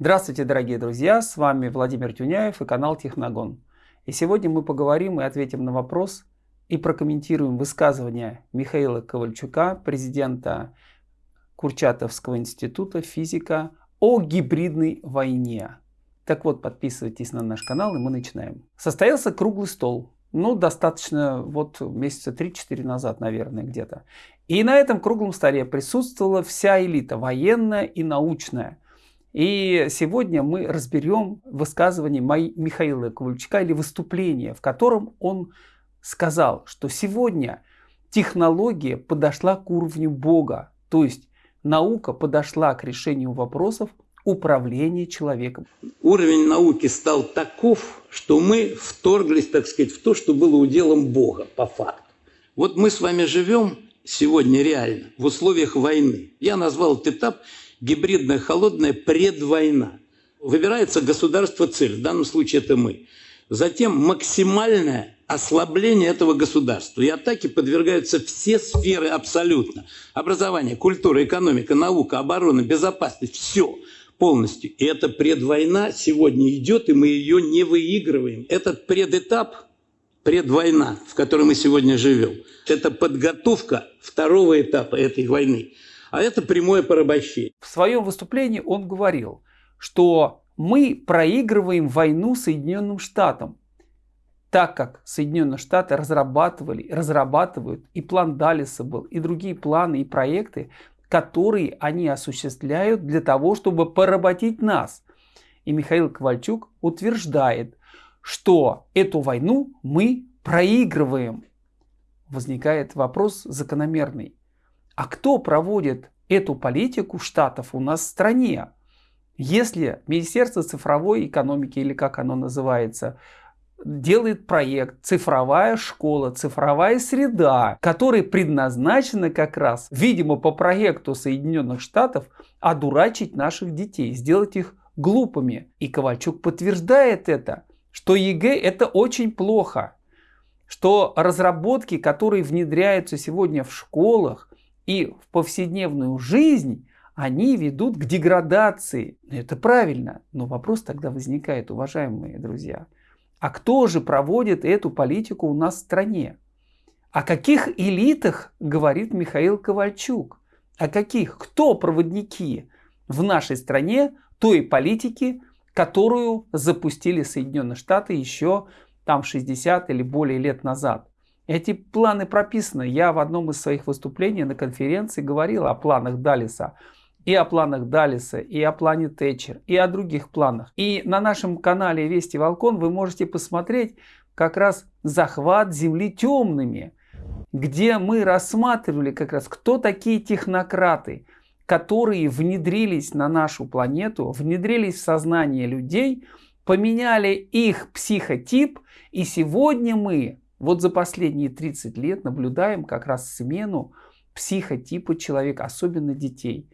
Здравствуйте, дорогие друзья! С вами Владимир Тюняев и канал Техногон. И сегодня мы поговорим и ответим на вопрос и прокомментируем высказывание Михаила Ковальчука, президента Курчатовского института физика о гибридной войне. Так вот, подписывайтесь на наш канал и мы начинаем. Состоялся круглый стол. Ну, достаточно вот месяца 3-4 назад, наверное, где-то. И на этом круглом столе присутствовала вся элита, военная и научная. И сегодня мы разберем высказывание Михаила Ковальчука или выступление, в котором он сказал, что сегодня технология подошла к уровню Бога, то есть наука подошла к решению вопросов управления человеком. Уровень науки стал таков, что мы вторглись, так сказать, в то, что было уделом Бога, по факту. Вот мы с вами живем сегодня реально в условиях войны. Я назвал этот этап гибридная холодная предвойна. Выбирается государство цель, в данном случае это мы. Затем максимальное ослабление этого государства. И атаке подвергаются все сферы абсолютно. Образование, культура, экономика, наука, оборона, безопасность, все полностью. И эта предвойна сегодня идет, и мы ее не выигрываем. Этот предэтап, предвойна, в которой мы сегодня живем, это подготовка второго этапа этой войны. А это прямое порабощение. В своем выступлении он говорил, что мы проигрываем войну Соединенным Штатам, так как Соединенные Штаты разрабатывали, разрабатывают, и план Далиса был, и другие планы и проекты, которые они осуществляют для того, чтобы поработить нас. И Михаил Ковальчук утверждает, что эту войну мы проигрываем. Возникает вопрос закономерный. А кто проводит эту политику штатов у нас в стране? Если Министерство цифровой экономики, или как оно называется, делает проект «Цифровая школа», «Цифровая среда», которая предназначена как раз, видимо, по проекту Соединенных Штатов, одурачить наших детей, сделать их глупыми. И Ковальчук подтверждает это, что ЕГЭ это очень плохо, что разработки, которые внедряются сегодня в школах и в повседневную жизнь, они ведут к деградации. Это правильно, но вопрос тогда возникает, уважаемые друзья – а кто же проводит эту политику у нас в стране? О каких элитах говорит Михаил Ковальчук? О каких? Кто проводники в нашей стране той политики, которую запустили Соединенные Штаты еще там 60 или более лет назад? Эти планы прописаны. Я в одном из своих выступлений на конференции говорил о планах Далиса и о планах Далиса, и о плане Тэтчер, и о других планах. И на нашем канале Вести Волкон вы можете посмотреть как раз захват Земли темными, где мы рассматривали как раз, кто такие технократы, которые внедрились на нашу планету, внедрились в сознание людей, поменяли их психотип, и сегодня мы вот за последние 30 лет наблюдаем как раз смену психотипа человека, особенно детей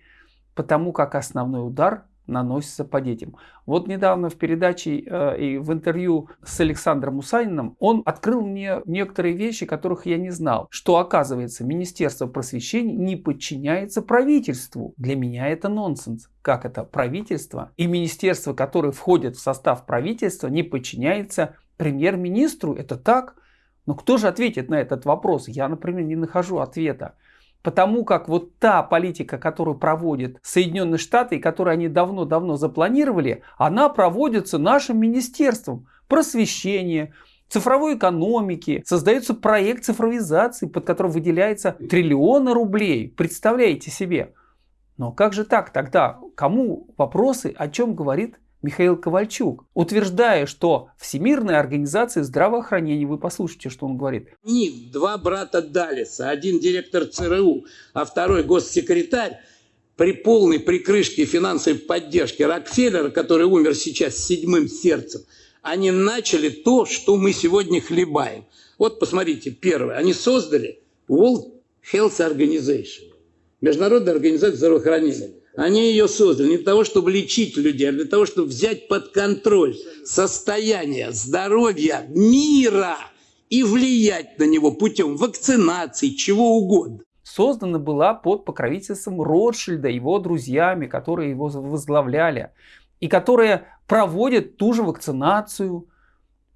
потому как основной удар наносится по детям. Вот недавно в передаче э, и в интервью с Александром Мусаниным он открыл мне некоторые вещи, которых я не знал. Что оказывается, Министерство просвещения не подчиняется правительству. Для меня это нонсенс. Как это правительство и министерство, которое входит в состав правительства, не подчиняется премьер-министру? Это так? Но кто же ответит на этот вопрос? Я, например, не нахожу ответа. Потому как вот та политика, которую проводят Соединенные Штаты, и которую они давно-давно запланировали, она проводится нашим министерством просвещения, цифровой экономики, создается проект цифровизации, под которым выделяется триллионы рублей. Представляете себе? Но как же так тогда? Кому вопросы, о чем говорит Михаил Ковальчук, утверждая, что Всемирная организация здравоохранения, вы послушайте, что он говорит. Них два брата Далиса, один директор ЦРУ, а второй госсекретарь, при полной прикрышке финансовой поддержки Рокфеллера, который умер сейчас с седьмым сердцем, они начали то, что мы сегодня хлебаем. Вот посмотрите, первое, они создали World Health Organization, Международная организация здравоохранения. Они ее создали не для того, чтобы лечить людей, а для того, чтобы взять под контроль состояние здоровья мира и влиять на него путем вакцинации, чего угодно. Создана была под покровительством Ротшильда, его друзьями, которые его возглавляли. и которые проводят ту же вакцинацию.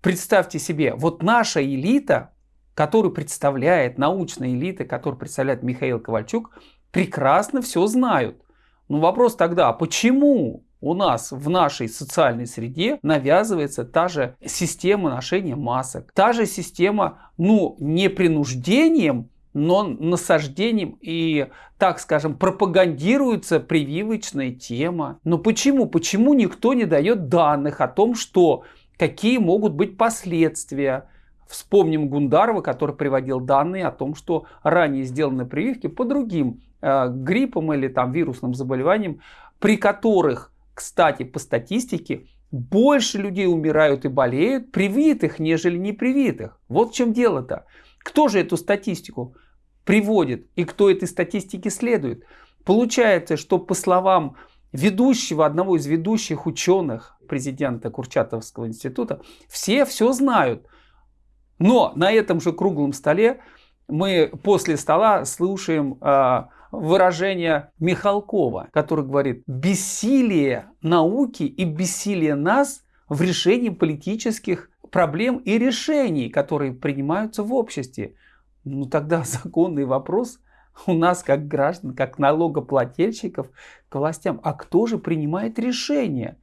Представьте себе, вот наша элита, которую представляет, научная элита, которую представляет Михаил Ковальчук, прекрасно все знают. Но вопрос тогда, а почему у нас в нашей социальной среде навязывается та же система ношения масок, та же система, ну, не принуждением, но насаждением и, так скажем, пропагандируется прививочная тема. Но почему? Почему никто не дает данных о том, что какие могут быть последствия? Вспомним Гундарова, который приводил данные о том, что ранее сделаны прививки по другим э, гриппам или там вирусным заболеваниям, при которых, кстати, по статистике, больше людей умирают и болеют привитых, нежели непривитых. Вот в чем дело-то. Кто же эту статистику приводит и кто этой статистике следует? Получается, что по словам ведущего, одного из ведущих ученых, президента Курчатовского института, все все знают. Но на этом же круглом столе мы после стола слушаем э, выражение Михалкова, который говорит, бессилие науки и бессилие нас в решении политических проблем и решений, которые принимаются в обществе. Ну тогда законный вопрос у нас как граждан, как налогоплательщиков к властям. А кто же принимает решения?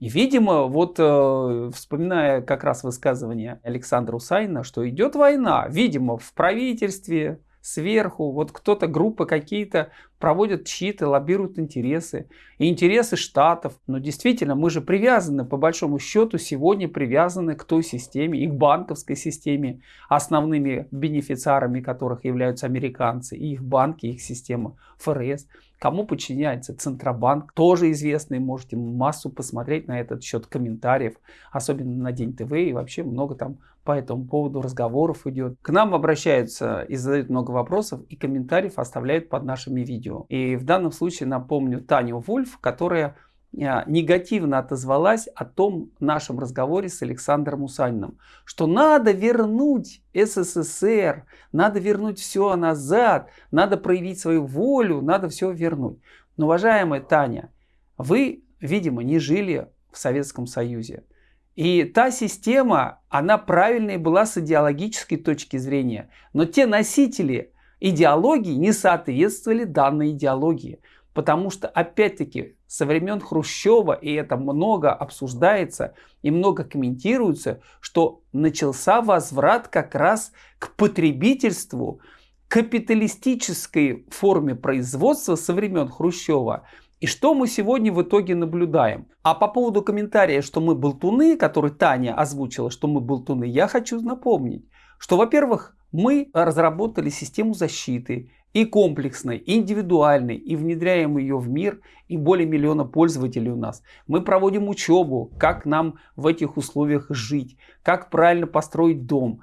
И, видимо, вот э, вспоминая как раз высказывание Александра Усайна, что идет война, видимо, в правительстве, сверху, вот кто-то, группы какие-то проводят чьи-то, лоббируют интересы. И интересы штатов. Но действительно, мы же привязаны, по большому счету, сегодня привязаны к той системе, и к банковской системе, основными бенефициарами которых являются американцы, и их банки, их система ФРС. Кому подчиняется Центробанк, тоже известный, можете массу посмотреть на этот счет комментариев, особенно на День ТВ, и вообще много там по этому поводу разговоров идет. К нам обращаются и задают много вопросов, и комментариев оставляют под нашими видео. И в данном случае напомню Таню Вульф, которая а, негативно отозвалась о том нашем разговоре с Александром Усаниным, что надо вернуть СССР, надо вернуть все назад, надо проявить свою волю, надо все вернуть. Но, уважаемая Таня, вы, видимо, не жили в Советском Союзе. И та система, она правильная была с идеологической точки зрения. Но те носители идеологии не соответствовали данной идеологии. Потому что, опять-таки, со времен Хрущева, и это много обсуждается и много комментируется, что начался возврат как раз к потребительству, капиталистической форме производства со времен Хрущева. И что мы сегодня в итоге наблюдаем? А по поводу комментария, что мы болтуны, который Таня озвучила, что мы болтуны, я хочу напомнить, что, во-первых, мы разработали систему защиты и комплексной, и индивидуальной, и внедряем ее в мир, и более миллиона пользователей у нас. Мы проводим учебу, как нам в этих условиях жить, как правильно построить дом.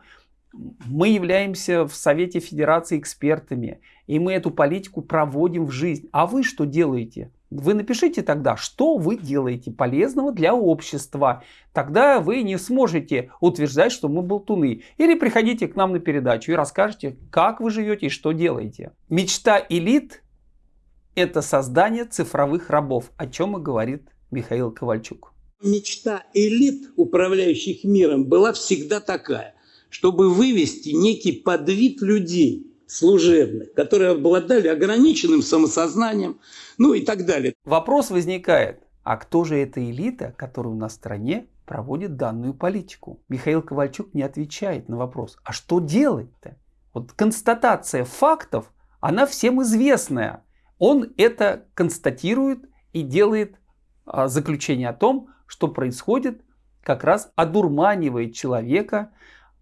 Мы являемся в Совете Федерации экспертами, и мы эту политику проводим в жизнь. А вы что делаете? Вы напишите тогда, что вы делаете полезного для общества. Тогда вы не сможете утверждать, что мы болтуны. Или приходите к нам на передачу и расскажете, как вы живете и что делаете. Мечта элит – это создание цифровых рабов, о чем и говорит Михаил Ковальчук. Мечта элит, управляющих миром, была всегда такая, чтобы вывести некий подвид людей служебных, которые обладали ограниченным самосознанием, ну и так далее. Вопрос возникает, а кто же эта элита, которая у нас в стране проводит данную политику? Михаил Ковальчук не отвечает на вопрос, а что делать-то? Вот констатация фактов, она всем известная. Он это констатирует и делает а, заключение о том, что происходит, как раз одурманивает человека,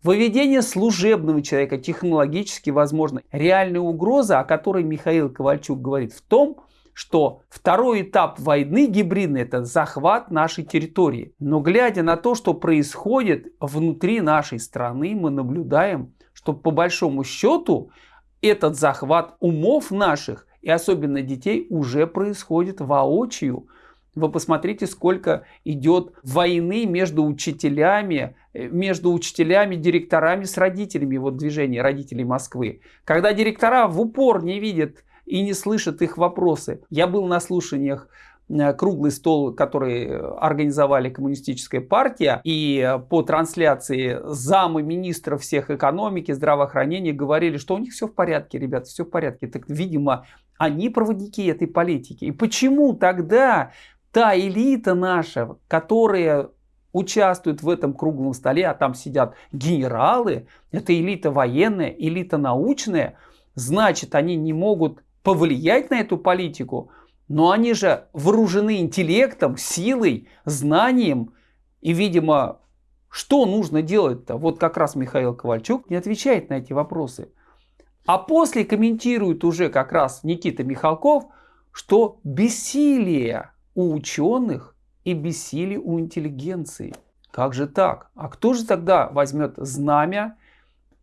Выведение служебного человека технологически возможно. Реальная угроза, о которой Михаил Ковальчук говорит, в том, что второй этап войны гибридный – это захват нашей территории. Но глядя на то, что происходит внутри нашей страны, мы наблюдаем, что по большому счету этот захват умов наших и особенно детей уже происходит воочию. Вы посмотрите, сколько идет войны между учителями, э, между учителями, директорами с родителями, вот движение родителей Москвы. Когда директора в упор не видят и не слышат их вопросы. Я был на слушаниях э, круглый стол, который организовали коммунистическая партия, и по трансляции замы министров всех экономики, здравоохранения говорили, что у них все в порядке, ребята, все в порядке. Так, видимо, они проводники этой политики. И почему тогда та элита наша, которая участвует в этом круглом столе, а там сидят генералы, это элита военная, элита научная, значит, они не могут повлиять на эту политику, но они же вооружены интеллектом, силой, знанием, и, видимо, что нужно делать-то? Вот как раз Михаил Ковальчук не отвечает на эти вопросы. А после комментирует уже как раз Никита Михалков, что бессилие у ученых и бессилие у интеллигенции. Как же так? А кто же тогда возьмет знамя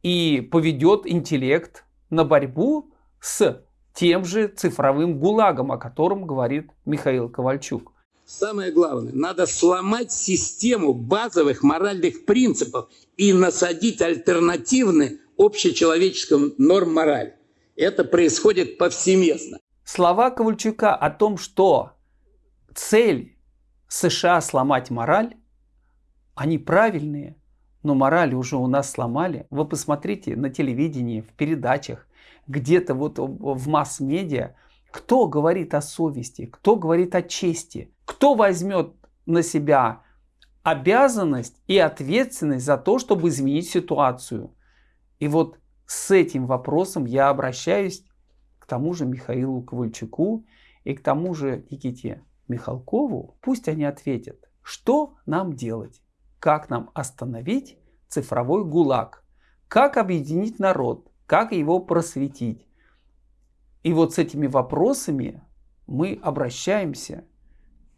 и поведет интеллект на борьбу с тем же цифровым гулагом, о котором говорит Михаил Ковальчук? Самое главное, надо сломать систему базовых моральных принципов и насадить альтернативные общечеловеческим норм мораль. Это происходит повсеместно. Слова Ковальчука о том, что цель США сломать мораль, они правильные, но мораль уже у нас сломали. Вы посмотрите на телевидении, в передачах, где-то вот в масс-медиа, кто говорит о совести, кто говорит о чести, кто возьмет на себя обязанность и ответственность за то, чтобы изменить ситуацию. И вот с этим вопросом я обращаюсь к тому же Михаилу Ковальчуку и к тому же Никите Михалкову. Пусть они ответят, что нам делать, как нам остановить цифровой гулаг, как объединить народ, как его просветить. И вот с этими вопросами мы обращаемся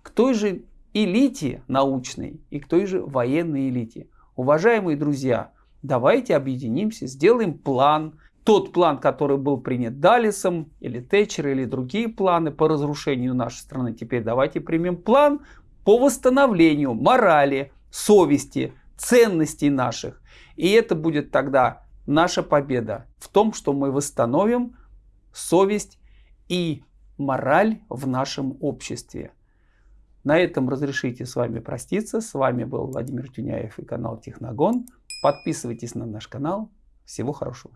к той же элите научной и к той же военной элите. Уважаемые друзья, давайте объединимся, сделаем план, тот план, который был принят Далисом или Тэтчер или другие планы по разрушению нашей страны. Теперь давайте примем план по восстановлению морали, совести, ценностей наших. И это будет тогда наша победа в том, что мы восстановим совесть и мораль в нашем обществе. На этом разрешите с вами проститься. С вами был Владимир Тюняев и канал Техногон. Подписывайтесь на наш канал. Всего хорошего.